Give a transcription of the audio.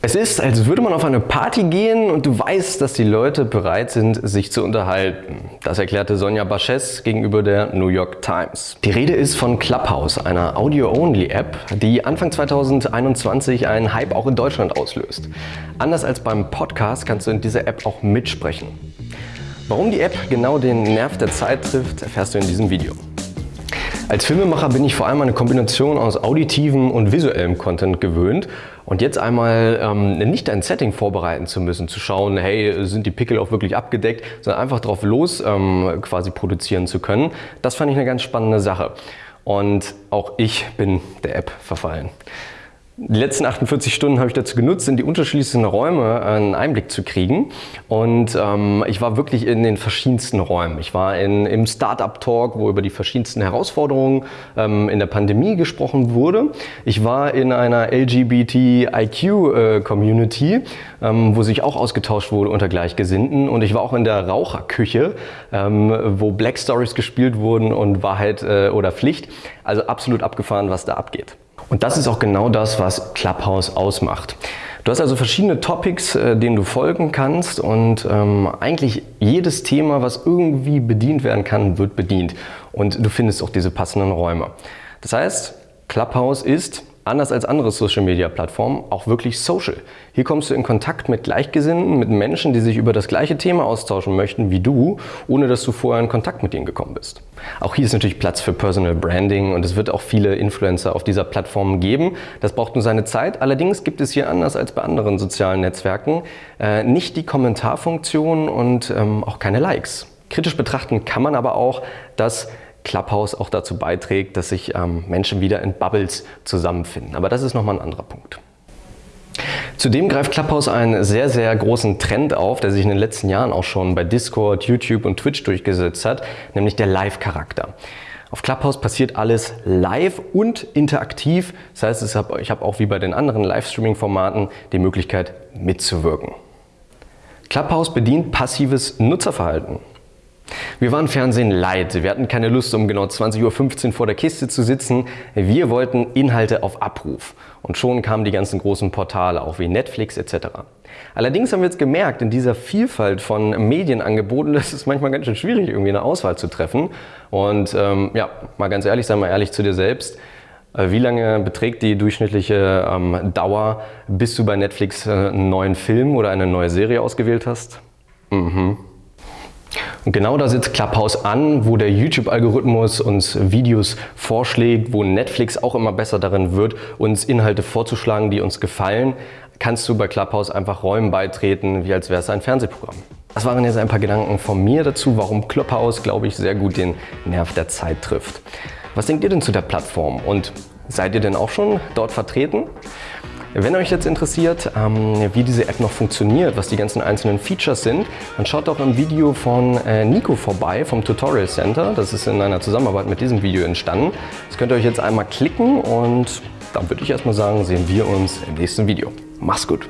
Es ist, als würde man auf eine Party gehen und du weißt, dass die Leute bereit sind, sich zu unterhalten. Das erklärte Sonja Baches gegenüber der New York Times. Die Rede ist von Clubhouse, einer Audio-Only-App, die Anfang 2021 einen Hype auch in Deutschland auslöst. Anders als beim Podcast kannst du in dieser App auch mitsprechen. Warum die App genau den Nerv der Zeit trifft, erfährst du in diesem Video. Als Filmemacher bin ich vor allem eine Kombination aus auditivem und visuellem Content gewöhnt und jetzt einmal ähm, nicht ein Setting vorbereiten zu müssen, zu schauen, hey, sind die Pickel auch wirklich abgedeckt, sondern einfach drauf los ähm, quasi produzieren zu können, das fand ich eine ganz spannende Sache. Und auch ich bin der App verfallen. Die letzten 48 Stunden habe ich dazu genutzt, in die unterschiedlichsten Räume einen Einblick zu kriegen. Und ähm, ich war wirklich in den verschiedensten Räumen. Ich war in, im Startup-Talk, wo über die verschiedensten Herausforderungen ähm, in der Pandemie gesprochen wurde. Ich war in einer LGBTIQ-Community, äh, ähm, wo sich auch ausgetauscht wurde unter Gleichgesinnten. Und ich war auch in der Raucherküche, ähm, wo Black Stories gespielt wurden und Wahrheit äh, oder Pflicht. Also absolut abgefahren, was da abgeht. Und das ist auch genau das, was Clubhouse ausmacht. Du hast also verschiedene Topics, äh, denen du folgen kannst und ähm, eigentlich jedes Thema, was irgendwie bedient werden kann, wird bedient. Und du findest auch diese passenden Räume. Das heißt, Clubhouse ist anders als andere Social-Media-Plattformen, auch wirklich social. Hier kommst du in Kontakt mit Gleichgesinnten, mit Menschen, die sich über das gleiche Thema austauschen möchten wie du, ohne dass du vorher in Kontakt mit ihnen gekommen bist. Auch hier ist natürlich Platz für Personal Branding und es wird auch viele Influencer auf dieser Plattform geben. Das braucht nur seine Zeit. Allerdings gibt es hier anders als bei anderen sozialen Netzwerken äh, nicht die Kommentarfunktion und ähm, auch keine Likes. Kritisch betrachten kann man aber auch, dass Clubhouse auch dazu beiträgt, dass sich ähm, Menschen wieder in Bubbles zusammenfinden. Aber das ist nochmal ein anderer Punkt. Zudem greift Clubhouse einen sehr, sehr großen Trend auf, der sich in den letzten Jahren auch schon bei Discord, YouTube und Twitch durchgesetzt hat, nämlich der Live-Charakter. Auf Clubhouse passiert alles live und interaktiv. Das heißt, ich habe auch wie bei den anderen Livestreaming-Formaten die Möglichkeit mitzuwirken. Clubhouse bedient passives Nutzerverhalten. Wir waren Fernsehen leid. Wir hatten keine Lust, um genau 20.15 Uhr vor der Kiste zu sitzen. Wir wollten Inhalte auf Abruf. Und schon kamen die ganzen großen Portale, auch wie Netflix etc. Allerdings haben wir jetzt gemerkt, in dieser Vielfalt von Medienangeboten, ist manchmal ganz schön schwierig, irgendwie eine Auswahl zu treffen. Und ähm, ja, mal ganz ehrlich, sei mal ehrlich zu dir selbst. Äh, wie lange beträgt die durchschnittliche ähm, Dauer, bis du bei Netflix äh, einen neuen Film oder eine neue Serie ausgewählt hast? Mhm. Und genau da sitzt Clubhouse an, wo der YouTube-Algorithmus uns Videos vorschlägt, wo Netflix auch immer besser darin wird, uns Inhalte vorzuschlagen, die uns gefallen, kannst du bei Clubhouse einfach Räumen beitreten, wie als wäre es ein Fernsehprogramm. Das waren jetzt ein paar Gedanken von mir dazu, warum Clubhouse, glaube ich, sehr gut den Nerv der Zeit trifft. Was denkt ihr denn zu der Plattform und seid ihr denn auch schon dort vertreten? Wenn euch jetzt interessiert, ähm, wie diese App noch funktioniert, was die ganzen einzelnen Features sind, dann schaut doch im Video von äh, Nico vorbei vom Tutorial Center. Das ist in einer Zusammenarbeit mit diesem Video entstanden. Das könnt ihr euch jetzt einmal klicken und dann würde ich erstmal sagen, sehen wir uns im nächsten Video. Mach's gut!